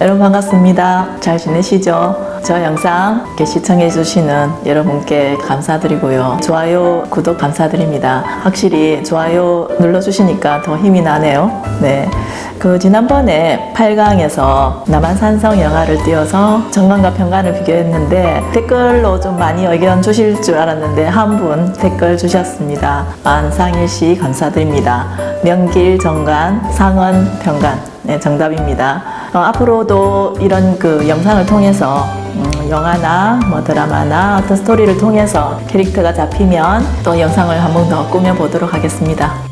여러분 반갑습니다. 잘 지내시죠? 저 영상 이렇게 시청해 주시는 여러분께 감사드리고요. 좋아요, 구독 감사드립니다. 확실히 좋아요 눌러주시니까 더 힘이 나네요. 네. 그 지난번에 8강에서 남한산성 영화를 띄워서 정관과 평관을 비교했는데 댓글로 좀 많이 의견 주실 줄 알았는데 한 분 댓글 주셨습니다. 안상일 씨 감사드립니다. 명길 정관, 상원 평관. 네, 정답입니다. 어, 앞으로도 이런 그 영상을 통해서 음, 영화나 뭐 드라마나 어떤 스토리를 통해서 캐릭터가 잡히면 또 영상을 한 번 더 꾸며보도록 하겠습니다.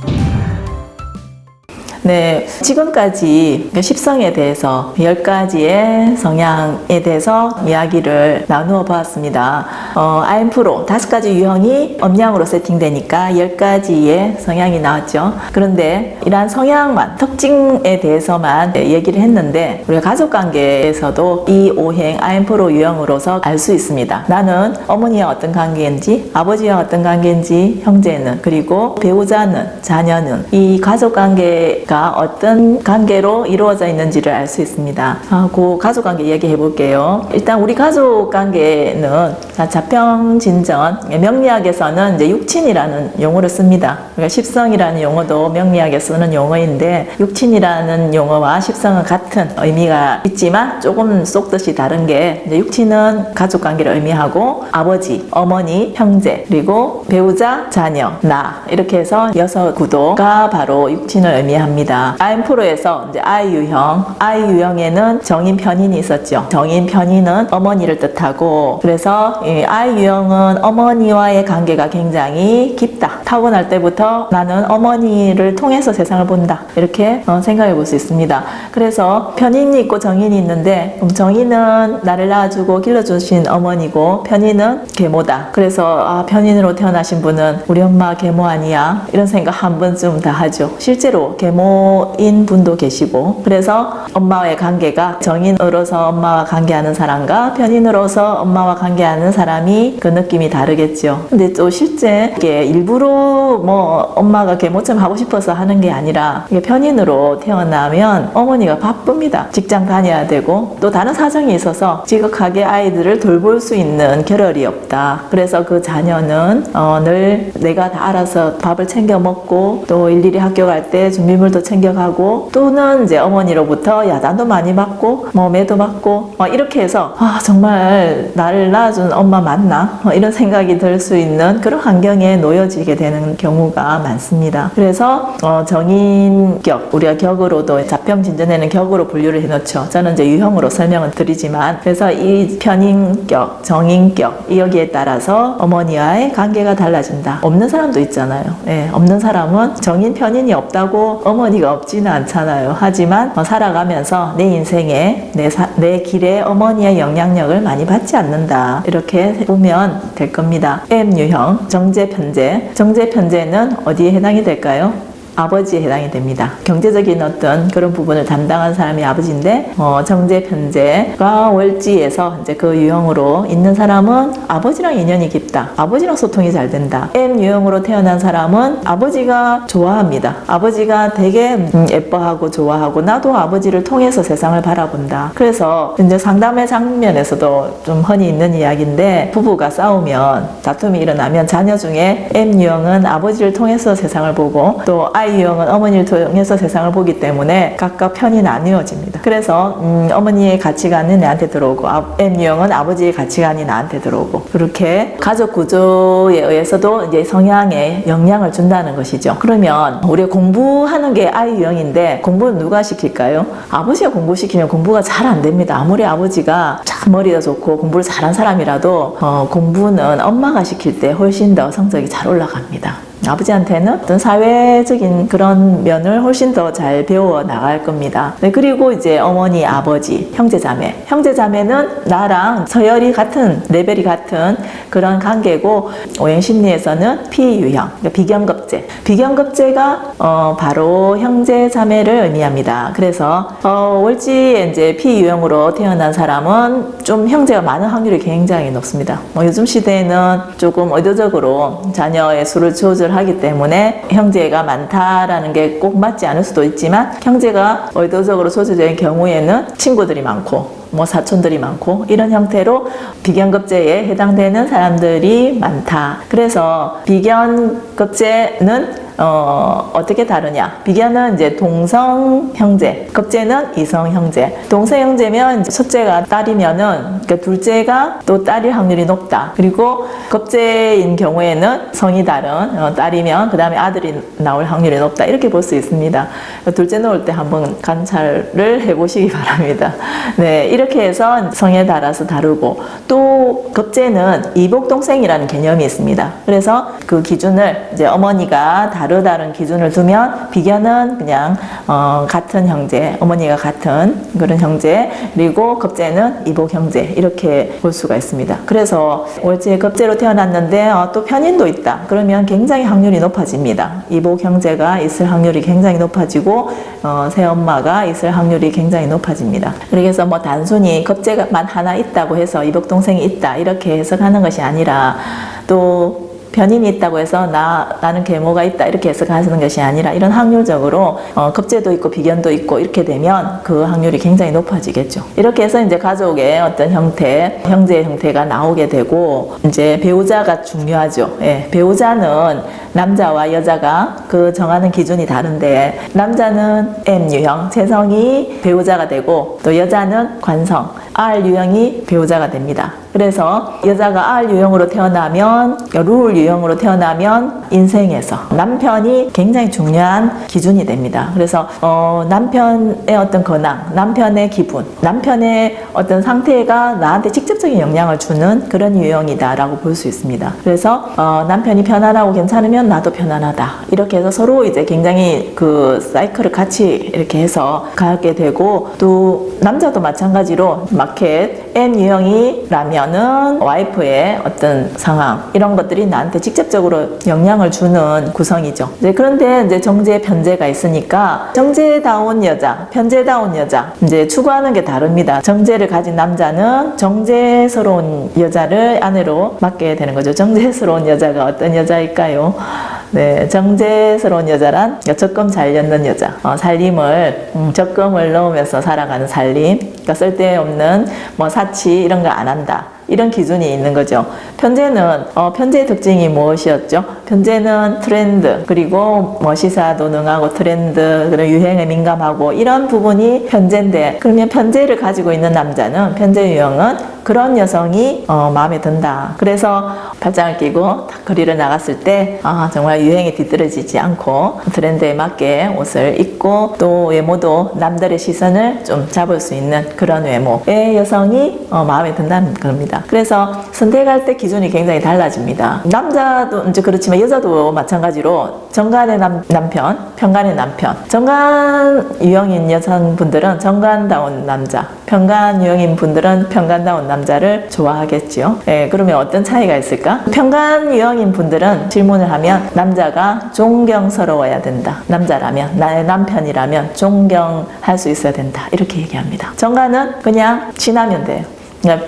네, 지금까지 십성에 대해서 10가지의 성향에 대해서 이야기를 나누어 보았습니다. 어, IM프로 다섯 가지 유형이 음양으로 세팅되니까 10가지의 성향이 나왔죠. 그런데 이러한 성향만, 특징에 대해서만 얘기를 했는데 우리가 가족관계에서도 이 오행 IM프로 유형으로서 알 수 있습니다. 나는 어머니와 어떤 관계인지, 아버지와 어떤 관계인지, 형제는, 그리고 배우자는, 자녀는 이 가족관계가 어떤 관계로 이루어져 있는지를 알 수 있습니다. 아, 그 가족관계 얘기해 볼게요. 일단 우리 가족관계는 자평진전 명리학에서는 이제 육친이라는 용어를 씁니다. 그러니까 십성이라는 용어도 명리학에 쓰는 용어인데 육친이라는 용어와 십성은 같은 의미가 있지만 조금 쏙뜻이 다른 게 이제 육친은 가족관계를 의미하고 아버지, 어머니, 형제 그리고 배우자, 자녀, 나 이렇게 해서 여섯 구도가 바로 육친을 의미합니다. 아임프로에서 이제 I 유형, I 유형에는 정인 편인이 있었죠. 정인 편인은 어머니를 뜻하고 그래서 이 I 유형은 어머니와의 관계가 굉장히 깊다. 타고날 때부터 나는 어머니를 통해서 세상을 본다. 이렇게 어, 생각해 볼 수 있습니다. 그래서 편인이 있고 정인이 있는데 그럼 정인은 나를 낳아주고 길러주신 어머니고 편인은 계모다. 그래서 아, 편인으로 태어나신 분은 우리 엄마 계모 아니야? 이런 생각 한 번쯤 다 하죠. 실제로 계모 인 분도 계시고 그래서 엄마와의 관계가 정인으로서 엄마와 관계하는 사람과 편인으로서 엄마와 관계하는 사람이 그 느낌이 다르겠죠. 근데 또 실제 이게 일부러 뭐 엄마가 계모처럼 하고 싶어서 하는 게 아니라 이게 편인으로 태어나면 어머니가 바쁩니다. 직장 다녀야 되고 또 다른 사정이 있어서 지극하게 아이들을 돌볼 수 있는 겨를이 없다. 그래서 그 자녀는 어, 늘 내가 다 알아서 밥을 챙겨 먹고 또 일일이 학교 갈 때 준비물도 챙겨가고 또는 이제 어머니로부터 야단도 많이 맞고 뭐 매도 맞고 어, 이렇게 해서 아 정말 나를 낳아준 엄마 맞나 어, 이런 생각이 들 수 있는 그런 환경에 놓여지게 되는 경우가 많습니다. 그래서 어, 정인격 우리가 격으로도 자평 진전에는 격으로 분류를 해놓죠. 저는 이제 유형으로 설명을 드리지만 그래서 이 편인격, 정인격 이 여기에 따라서 어머니와의 관계가 달라진다. 없는 사람도 있잖아요. 예, 없는 사람은 정인 편인이 없다고 어머니 가 없지는 않잖아요. 하지만 어, 살아가면서 내 인생에 내, 사, 내 길에 어머니의 영향력을 많이 받지 않는다. 이렇게 보면 될 겁니다. M 유형 정제 편제. 정제 편제는 어디에 해당이 될까요? 아버지에 해당이 됩니다. 경제적인 어떤 그런 부분을 담당한 사람이 아버지인데 어, 정제 편제가 월지에서 이제 그 유형으로 있는 사람은 아버지랑 인연이 깊다. 아버지랑 소통이 잘 된다. M 유형으로 태어난 사람은 아버지가 좋아합니다. 아버지가 되게 음, 예뻐하고 좋아하고 나도 아버지를 통해서 세상을 바라본다. 그래서 이제 상담의 장면에서도 좀 흔히 있는 이야기인데 부부가 싸우면 다툼이 일어나면 자녀 중에 M 유형은 아버지를 통해서 세상을 보고 또 I 유형은 어머니를 통해서 세상을 보기 때문에 각각 편이 나뉘어집니다. 그래서 음, 어머니의 가치관은 내한테 들어오고 M 유형은 아버지의 가치관이 나한테 들어오고 그렇게 가족 구조에 의해서도 이제 성향에 영향을 준다는 것이죠. 그러면 우리가 공부하는 게 I 유형인데 공부는 누가 시킬까요? 아버지가 공부시키면 공부가 잘 안 됩니다. 아무리 아버지가 참 머리가 좋고 공부를 잘한 사람이라도 어, 공부는 엄마가 시킬 때 훨씬 더 성적이 잘 올라갑니다. 아버지한테는 어떤 사회적인 그런 면을 훨씬 더 잘 배워 나갈 겁니다. 네, 그리고 이제 어머니, 아버지, 형제자매. 형제자매는 나랑 서열이 같은, 레벨이 같은 그런 관계고, 오행심리에서는 피유형, 그러니까 비경급제. 비경급제가 어, 바로 형제자매를 의미합니다. 그래서 어, 월지에 이제 피유형으로 태어난 사람은 좀 형제가 많은 확률이 굉장히 높습니다. 뭐 요즘 시대에는 조금 의도적으로 자녀의 수를 조절 하기 때문에 형제가 많다라는 게 꼭 맞지 않을 수도 있지만 형제가 의도적으로 소수적인 경우에는 친구들이 많고 뭐 사촌들이 많고 이런 형태로 비견급제에 해당되는 사람들이 많다. 그래서 비견급제는 어, 어떻게 다르냐? 비견은 이제 동성 형제, 급제는 이성 형제. 동성 형제면 첫째가 딸이면은 그 둘째가 또 딸일 확률이 높다. 그리고 급제인 경우에는 성이 다른 어, 딸이면 그 다음에 아들이 나올 확률이 높다. 이렇게 볼 수 있습니다. 둘째 놓을 때 한번 관찰을 해보시기 바랍니다. 네, 이렇게 해서 성에 따라서 다르고 또 급제는 이복 동생이라는 개념이 있습니다. 그래서 그 기준을 이제 어머니가 다 르다는 기준을 두면 비견은 그냥 어, 같은 형제, 어머니가 같은 그런 형제, 그리고 급제는 이복 형제 이렇게 볼 수가 있습니다. 그래서 월지에 급제로 태어났는데 어, 또 편인도 있다. 그러면 굉장히 확률이 높아집니다. 이복 형제가 있을 확률이 굉장히 높아지고 어, 새엄마가 있을 확률이 굉장히 높아집니다. 그래서 뭐 단순히 급제만 하나 있다고 해서 이복 동생이 있다 이렇게 해석하는 것이 아니라 또 변인이 있다고 해서 나, 나는 계모가 있다 이렇게 해석하시는 것이 아니라 이런 확률적으로 어, 급제도 있고 비견도 있고 이렇게 되면 그 확률이 굉장히 높아지겠죠. 이렇게 해서 이제 가족의 어떤 형태, 형제의 형태가 나오게 되고 이제 배우자가 중요하죠. 예, 배우자는 남자와 여자가 그 정하는 기준이 다른데 남자는 M 유형, 체성이 배우자가 되고 또 여자는 관성, R 유형이 배우자가 됩니다. 그래서 여자가 R 유형으로 태어나면 룰 유형으로 태어나면 인생에서 남편이 굉장히 중요한 기준이 됩니다. 그래서 어, 남편의 어떤 근황, 남편의 기분, 남편의 어떤 상태가 나한테 직접적인 영향을 주는 그런 유형이다라고 볼 수 있습니다. 그래서 어, 남편이 편안하고 괜찮으면 나도 편안하다. 이렇게 해서 서로 이제 굉장히 그 사이클을 같이 이렇게 해서 가게 되고 또 남자도 마찬가지로 마켓 M 유형이라면은 와이프의 어떤 상황 이런 것들이 나한테 직접적으로 영향을 주는 구성이죠. 이제 그런데 이제 정제 편제가 있으니까 정제다운 여자, 편제다운 여자 이제 추구하는 게 다릅니다. 정제를 가진 남자는 정제스러운 여자를 아내로 맡게 되는 거죠. 정제스러운 여자가 어떤 여자일까요? 네, 정제스러운 여자란 적금 잘 엮는 여자. 어, 살림을 음, 적금을 넣으면서 살아가는 살림. 그러니까 쓸데없는 뭐 사치 이런 거 안 한다. 이런 기준이 있는 거죠. 편제는 어, 편제의 특징이 무엇이었죠? 편제는 트렌드 그리고 뭐 시사도 능하고 트렌드 그런 유행에 민감하고 이런 부분이 편제인데 그러면 편제를 가지고 있는 남자는 편제 유형은 그런 여성이 어, 마음에 든다. 그래서 팔짱을 끼고 딱 거리를 나갔을 때 아, 정말 유행에 뒤떨어지지 않고 트렌드에 맞게 옷을 입고 또 외모도 남들의 시선을 좀 잡을 수 있는 그런 외모의 여성이 어, 마음에 든다는 겁 니다. 그래서 선택할 때 기준이 굉장히 달라집니다. 남자도 이제 그렇지만 여자도 마찬가지로 정관의 남, 남편, 편관의 남편. 정관 유형인 여성분들은 정관다운 남자, 편관 유형인 분들은 편관다운 남자를 좋아하겠지요. 예, 그러면 어떤 차이가 있을까? 편관 유형인 분들은 질문을 하면 남자가 존경스러워야 된다. 남자라면 나의 남편이라면 존경할 수 있어야 된다. 이렇게 얘기합니다. 정관은 그냥 지나면 돼요.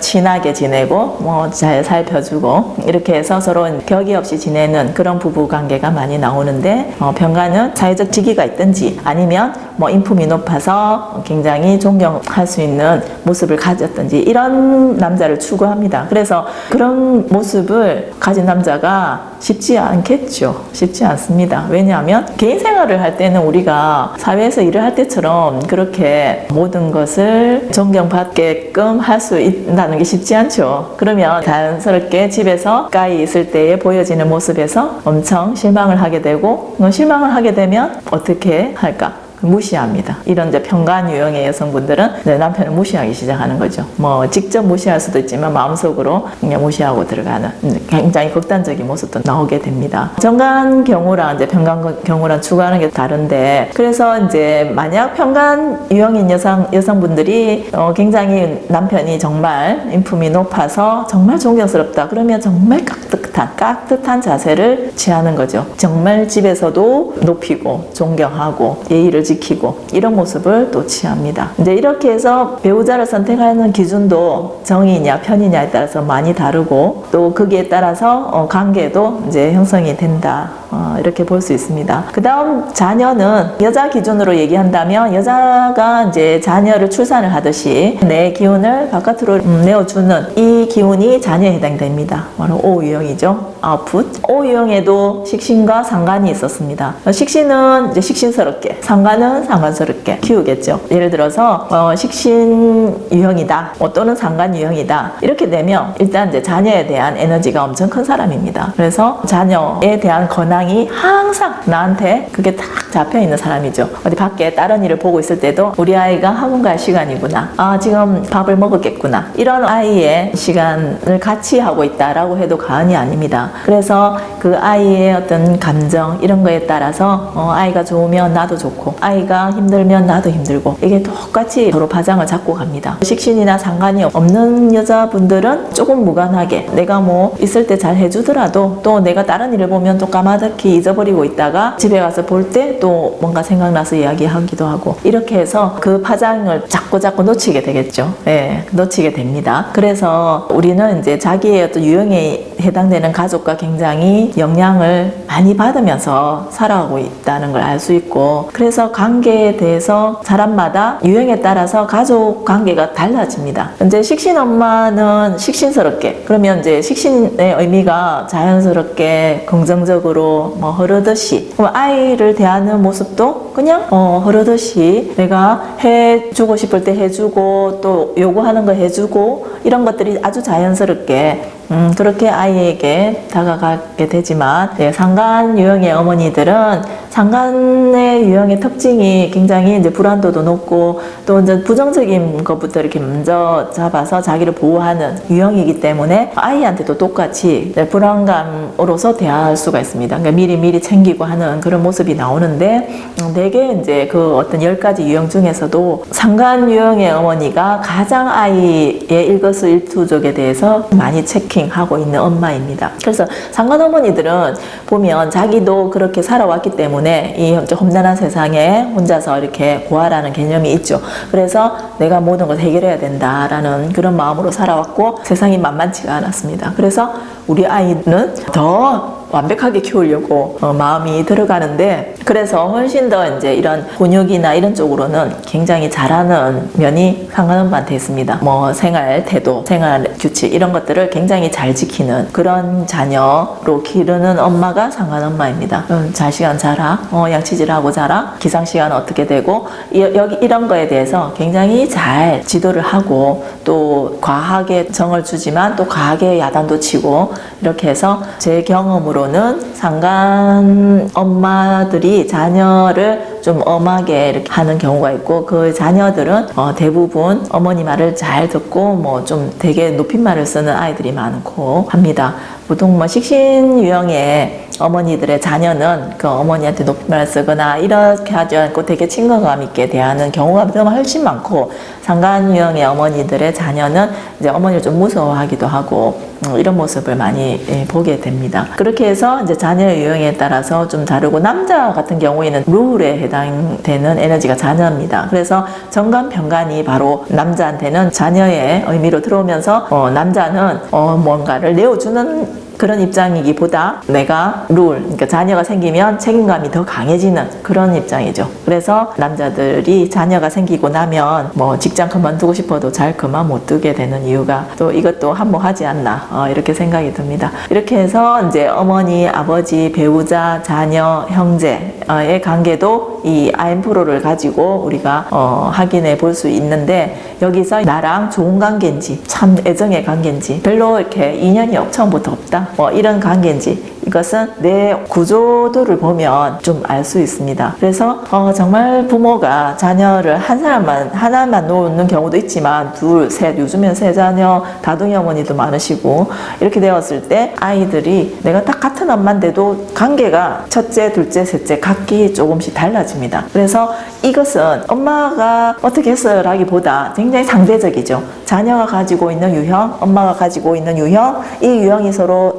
친하게 지내고 뭐 잘 살펴주고 이렇게 해서 서로 격이 없이 지내는 그런 부부 관계가 많이 나오는데 어, 병가는 사회적 직위가 있든지 아니면 뭐 인품이 높아서 굉장히 존경할 수 있는 모습을 가졌든지 이런 남자를 추구합니다. 그래서 그런 모습을 가진 남자가 쉽지 않겠죠. 쉽지 않습니다. 왜냐하면 개인 생활을 할 때는 우리가 사회에서 일을 할 때처럼 그렇게 모든 것을 존경받게끔 할 수 있 다는 게 쉽지 않죠. 그러면 자연스럽게 집에서 가까이 있을 때에 보여지는 모습에서 엄청 실망을 하게 되고 실망을 하게 되면 어떻게 할까? 무시합니다. 이런 이제 평간 유형의 여성분들은 내 남편을 무시하기 시작하는 거죠. 뭐 직접 무시할 수도 있지만 마음속으로 그냥 무시하고 들어가는 굉장히 극단적인 모습도 나오게 됩니다. 정간 경우랑 이제 평간 경우랑 추구하는 게 다른데 그래서 이제 만약 평간 유형인 여성 여성분들이 어 굉장히 남편이 정말 인품이 높아서 정말 존경스럽다 그러면 정말 깍듯한 깍듯한 자세를 취하는 거죠. 정말 집에서도 높이고 존경하고 예의를 지키고 이런 모습을 또 취합니다. 이제 이렇게 해서 배우자를 선택하는 기준도 정이냐 편이냐에 따라서 많이 다르고 또 거기에 따라서 어, 관계도 이제 형성이 된다. 어, 이렇게 볼 수 있습니다. 그 다음 자녀는 여자 기준으로 얘기한다면 여자가 이제 자녀를 출산을 하듯이 내 기운을 바깥으로 음, 내어주는 이 기운이 자녀에 해당됩니다. 바로 O 유형이죠. 아웃풋. O 유형에도 식신과 상관이 있었습니다. 어, 식신은 이제 식신스럽게, 상관은 상관스럽게 키우겠죠. 예를 들어서 어, 식신 유형이다, 어, 또는 상관 유형이다 이렇게 되면 일단 이제 자녀에 대한 에너지가 엄청 큰 사람입니다. 그래서 자녀에 대한 권 항이 항상 나한테 그게 딱 잡혀 있는 사람이죠. 어디 밖에 다른 일을 보고 있을 때도 우리 아이가 학원 갈 시간이구나. 아 지금 밥을 먹었겠구나. 이런 아이의 시간을 같이 하고 있다라고 해도 과언이 아닙니다. 그래서 그 아이의 어떤 감정 이런 거에 따라서 어, 아이가 좋으면 나도 좋고 아이가 힘들면 나도 힘들고 이게 똑같이 서로 파장을 잡고 갑니다. 식신이나 상관이 없는 여자분들은 조금 무관하게 내가 뭐 있을 때 잘 해주더라도 또 내가 다른 일을 보면 또 까마득 히 잊어버리고 있다가 집에 가서 볼 때 또 뭔가 생각나서 이야기하기도 하고 이렇게 해서 그 파장을 자꾸 자꾸 놓치게 되겠죠. 예, 놓치게 됩니다. 그래서 우리는 이제 자기의 어떤 유형에 해당되는 가족과 굉장히 영향을 많이 받으면서 살아가고 있다는 걸 알 수 있고 그래서 관계에 대해서 사람마다 유형에 따라서 가족 관계가 달라집니다. 이제 식신 엄마는 식신스럽게 그러면 이제 식신의 의미가 자연스럽게 긍정적으로 뭐 흐르듯이. 그럼 아이를 대하는 모습도 그냥 어, 흐르듯이 내가 해주고 싶을 때 해주고 또 요구하는 거 해주고 이런 것들이 아주 자연스럽게 음, 그렇게 아이에게 다가가게 되지만 예, 상간 유형의 어머니들은 상간의 유형의 특징이 굉장히 이제 불안도도 높고 또 이제 부정적인 것부터 이렇게 먼저 잡아서 자기를 보호하는 유형이기 때문에 아이한테도 똑같이 네, 불안감으로서 대할 수가 있습니다. 그러니까 미리 미리 챙기고 하는 그런 모습이 나오는데 음, 대개 이제 그 어떤 열 가지 유형 중에서도 상간 유형의 어머니가 가장 아이의 일거수일투족에 대해서 많이 체킹 하고 있는 엄마입니다. 그래서 상간 어머니들은 보면 자기도 그렇게 살아왔기 때문에 이 험난한 세상에 혼자서 이렇게 고아라는 개념이 있죠. 그래서 내가 모든 걸 해결해야 된다라는 그런 마음으로 살아왔고 세상이 만만치가 않았습니다. 그래서 우리 아이는 더 완벽하게 키우려고 어, 마음이 들어가는데 그래서 훨씬 더 이제 이런 곤욕이나 이런 쪽으로는 굉장히 잘하는 면이 상관엄마한테 있습니다. 뭐 생활 태도, 생활 규칙 이런 것들을 굉장히 잘 지키는 그런 자녀로 기르는 엄마가 상관엄마입니다. 음, 잘 시간 자라, 어, 양치질하고 자라, 기상 시간 어떻게 되고 이, 여기 이런 거에 대해서 굉장히 잘 지도를 하고 또 과하게 정을 주지만 또 과하게 야단도 치고 이렇게 해서 제 경험으로 경우로는 상간 엄마들이 자녀를 좀 엄하게 이렇게 하는 경우가 있고 그 자녀들은 어 대부분 어머니 말을 잘 듣고 뭐 좀 되게 높임말을 쓰는 아이들이 많고 합니다. 보통 뭐 식신 유형의 어머니들의 자녀는 그 어머니한테 높임말 쓰거나 이렇게 하지 않고 되게 친근감 있게 대하는 경우가 좀 훨씬 많고 상간 유형의 어머니들의 자녀는 이제 어머니를 좀 무서워하기도 하고 음, 이런 모습을 많이 예, 보게 됩니다. 그렇게 해서 이제 자녀 유형에 따라서 좀 다르고 남자 같은 경우에는 룰에 해당되는 에너지가 자녀입니다. 그래서 정관 병관이 바로 남자한테는 자녀의 의미로 들어오면서 어, 남자는 어, 뭔가를 내어주는 그런 입장이기보다 내가 룰, 그러니까 자녀가 생기면 책임감이 더 강해지는 그런 입장이죠. 그래서 남자들이 자녀가 생기고 나면 뭐 직장 그만두고 싶어도 잘 그만 못 두게 되는 이유가 또 이것도 한몫하지 않나 어, 이렇게 생각이 듭니다. 이렇게 해서 이제 어머니, 아버지, 배우자, 자녀, 형제의 관계도 이 아엠프로를 가지고 우리가 어, 확인해 볼 수 있는데 여기서 나랑 좋은 관계인지 참 애정의 관계인지 별로 이렇게 인연이 처음부터 없다 뭐 이런 관계인지 이것은 내 구조도를 보면 좀 알 수 있습니다. 그래서 어, 정말 부모가 자녀를 한 사람만 하나만 놓는 경우도 있지만 둘, 셋 요즘엔 세 자녀 다둥이 어머니도 많으시고 이렇게 되었을 때 아이들이 내가 딱 같은 엄마인데도 관계가 첫째, 둘째, 셋째 각기 조금씩 달라집니다. 그래서 이것은 엄마가 어떻게 했어라기보다 굉장히 상대적이죠. 자녀가 가지고 있는 유형, 엄마가 가지고 있는 유형, 이 유형이 서로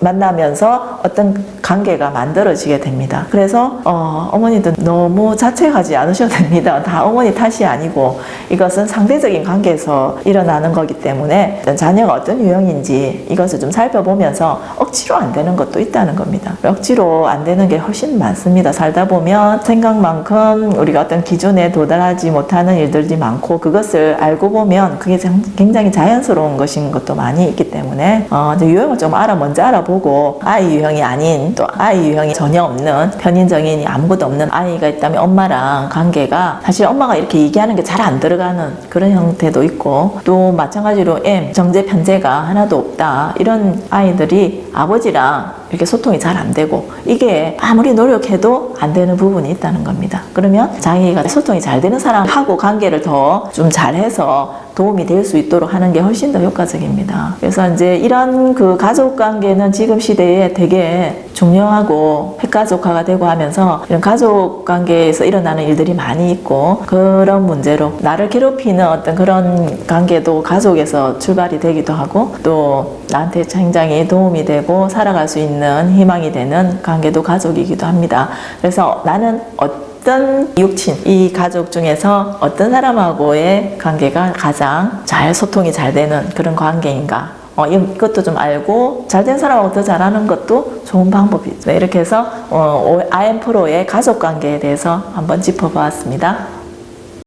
만나면서 어떤 관계가 만들어지게 됩니다. 그래서 어, 어머니도 너무 자책하지 않으셔도 됩니다. 다 어머니 탓이 아니고 이것은 상대적인 관계에서 일어나는 거기 때문에 자녀가 어떤 유형인지 이것을 좀 살펴보면서 억지로 안 되는 것도 있다는 겁니다. 억지로 안 되는 게 훨씬 많습니다. 살다 보면 생각만큼 우리가 어떤 기준에 도달하지 못하는 일들이 많고 그것을 알고 보면 그게 참- 굉장히 자연스러운 것인 것도 많이 있기 때문에 어, 유형을 좀 알아 먼저 알아보 고 아이 유형이 아닌 또 아이 유형이 전혀 없는 편인 정인이 아무것도 없는 아이가 있다면 엄마랑 관계가 사실 엄마가 이렇게 얘기하는 게 잘 안 들어가는 그런 형태도 있고 또 마찬가지로 M 정제 편제가 하나도 없다. 이런 아이들이 아버지랑 이렇게 소통이 잘 안 되고 이게 아무리 노력해도 안 되는 부분이 있다는 겁니다. 그러면 자기가 소통이 잘 되는 사람하고 관계를 더 좀 잘해서 도움이 될 수 있도록 하는 게 훨씬 더 효과적입니다. 그래서 이제 이런 그 가족 관계는 지금 시대에 되게 중요하고 핵가족화가 되고 하면서 이런 가족 관계에서 일어나는 일들이 많이 있고 그런 문제로 나를 괴롭히는 어떤 그런 관계도 가족에서 출발이 되기도 하고 또 나한테 굉장히 도움이 되고 살아갈 수 있는 희망이 되는 관계도 가족이기도 합니다. 그래서 나는 어떤 육친, 이 가족 중에서 어떤 사람하고의 관계가 가장 잘 소통이 잘 되는 그런 관계인가. 어, 이것도 좀 알고 잘된 사람하고 더 잘하는 것도 좋은 방법이죠. 이렇게 해서 어, IM 프로의 가족 관계에 대해서 한번 짚어보았습니다.